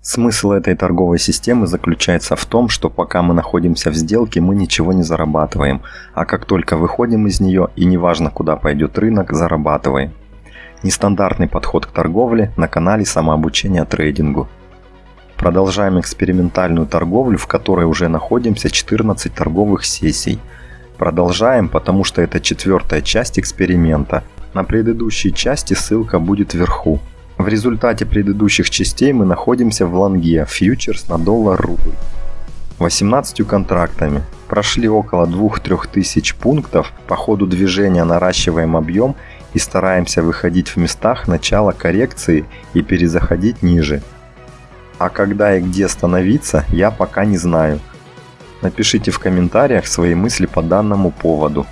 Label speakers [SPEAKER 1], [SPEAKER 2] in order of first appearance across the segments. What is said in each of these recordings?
[SPEAKER 1] Смысл этой торговой системы заключается в том, что пока мы находимся в сделке, мы ничего не зарабатываем, а как только выходим из нее, и неважно куда пойдет рынок, зарабатываем. Нестандартный подход к торговле на канале самообучения трейдингу. Продолжаем экспериментальную торговлю, в которой уже находимся 14 торговых сессий. Продолжаем, потому что это четвертая часть эксперимента. На предыдущей части ссылка будет вверху. В результате предыдущих частей мы находимся в лонге фьючерс на доллар-рубль. 18 контрактами. Прошли около 2-3 тысяч пунктов, по ходу движения наращиваем объем и стараемся выходить в местах начала коррекции и перезаходить ниже. А когда и где остановиться, я пока не знаю. Напишите в комментариях свои мысли по данному поводу.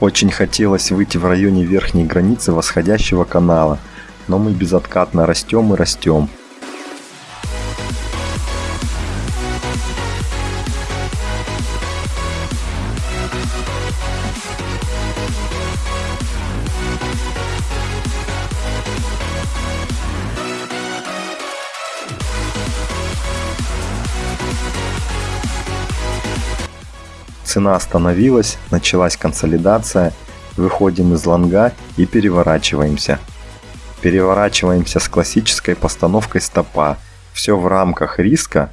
[SPEAKER 1] Очень хотелось выйти в районе верхней границы восходящего канала – но мы безоткатно растем и растем. Цена остановилась, началась консолидация, выходим из лонга и переворачиваемся. Переворачиваемся с классической постановкой стопа. Все в рамках риска,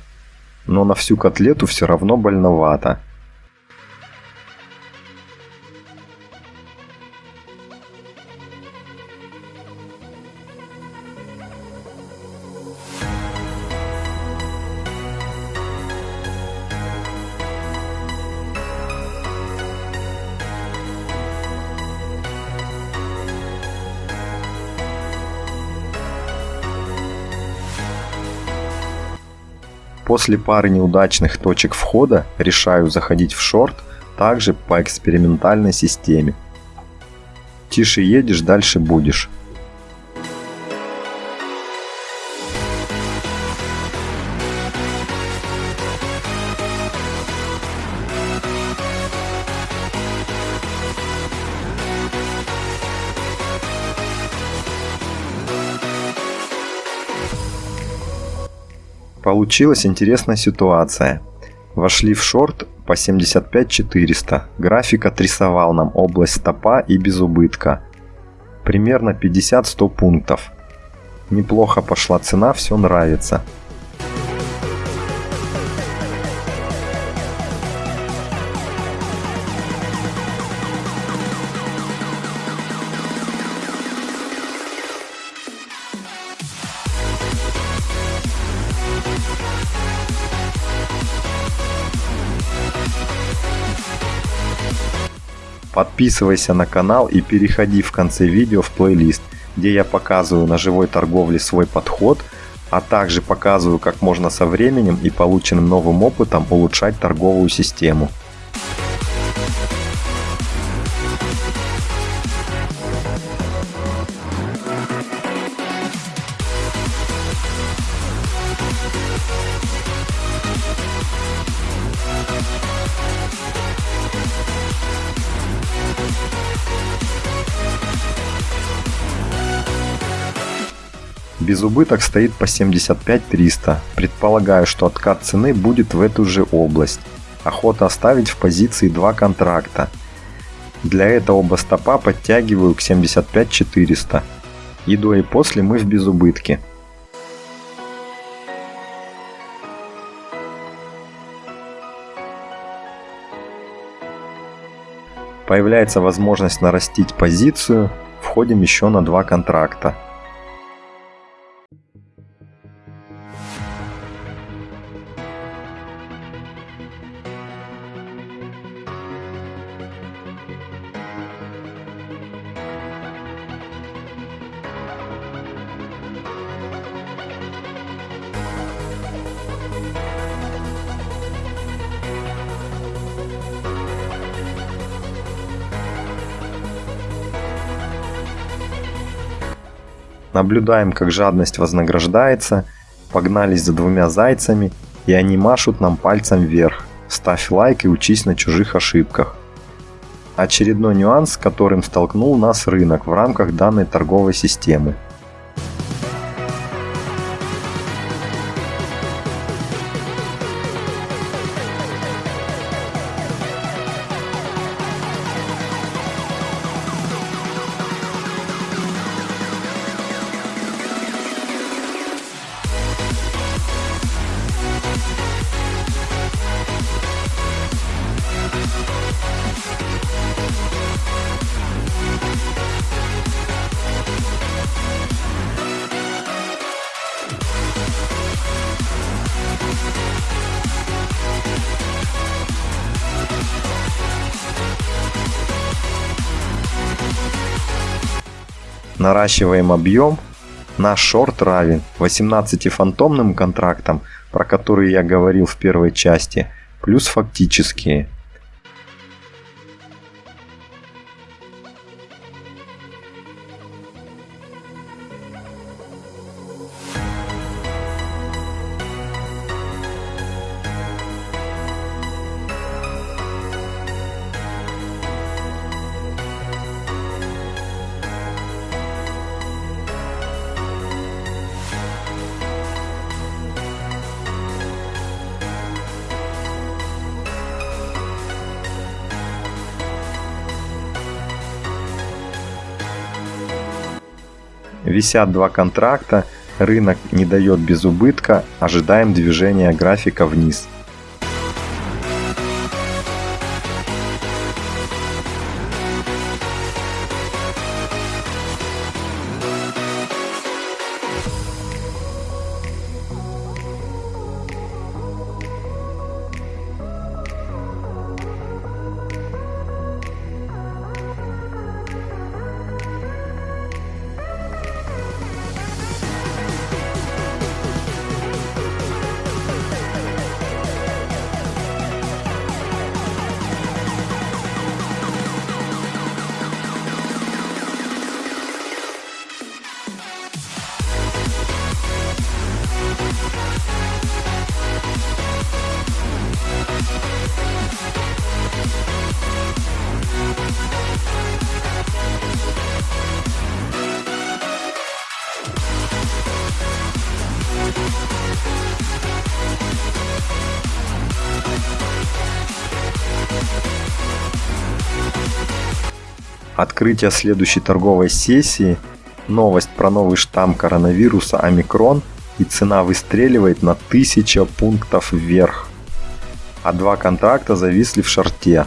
[SPEAKER 1] но на всю котлету все равно больновато. После пары неудачных точек входа решаю заходить в шорт также по экспериментальной системе. Тише едешь, дальше будешь. Получилась интересная ситуация. Вошли в шорт по 75 400. График отрисовал нам область стопа и без убытка. Примерно 50-100 пунктов. Неплохо пошла цена, все нравится. Подписывайся на канал и переходи в конце видео в плейлист, где я показываю на живой торговле свой подход, а также показываю, как можно со временем и полученным новым опытом улучшать торговую систему. Безубыток стоит по 75 300. Предполагаю, что откат цены будет в эту же область. Охота оставить в позиции два контракта. Для этого оба стопа подтягиваю к 75 400. И до и после мы в безубытке. Появляется возможность нарастить позицию, входим еще на два контракта. Наблюдаем, как жадность вознаграждается, погнались за двумя зайцами, и они машут нам пальцем вверх. Ставь лайк и учись на чужих ошибках. Очередной нюанс, с которым столкнул нас рынок в рамках данной торговой системы. Наращиваем объем. Наш шорт равен 18 фантомным контрактам, про которые я говорил в первой части, плюс фактические – Висят два контракта, рынок не дает без убытка, ожидаем движения графика вниз. Открытие следующей торговой сессии, новость про новый штамм коронавируса омикрон и цена выстреливает на 1000 пунктов вверх. А два контракта зависли в шарте.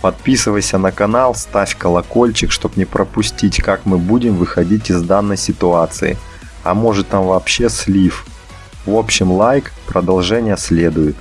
[SPEAKER 1] Подписывайся на канал, ставь колокольчик, чтобы не пропустить, как мы будем выходить из данной ситуации. А может там вообще слив. В общем лайк, продолжение следует.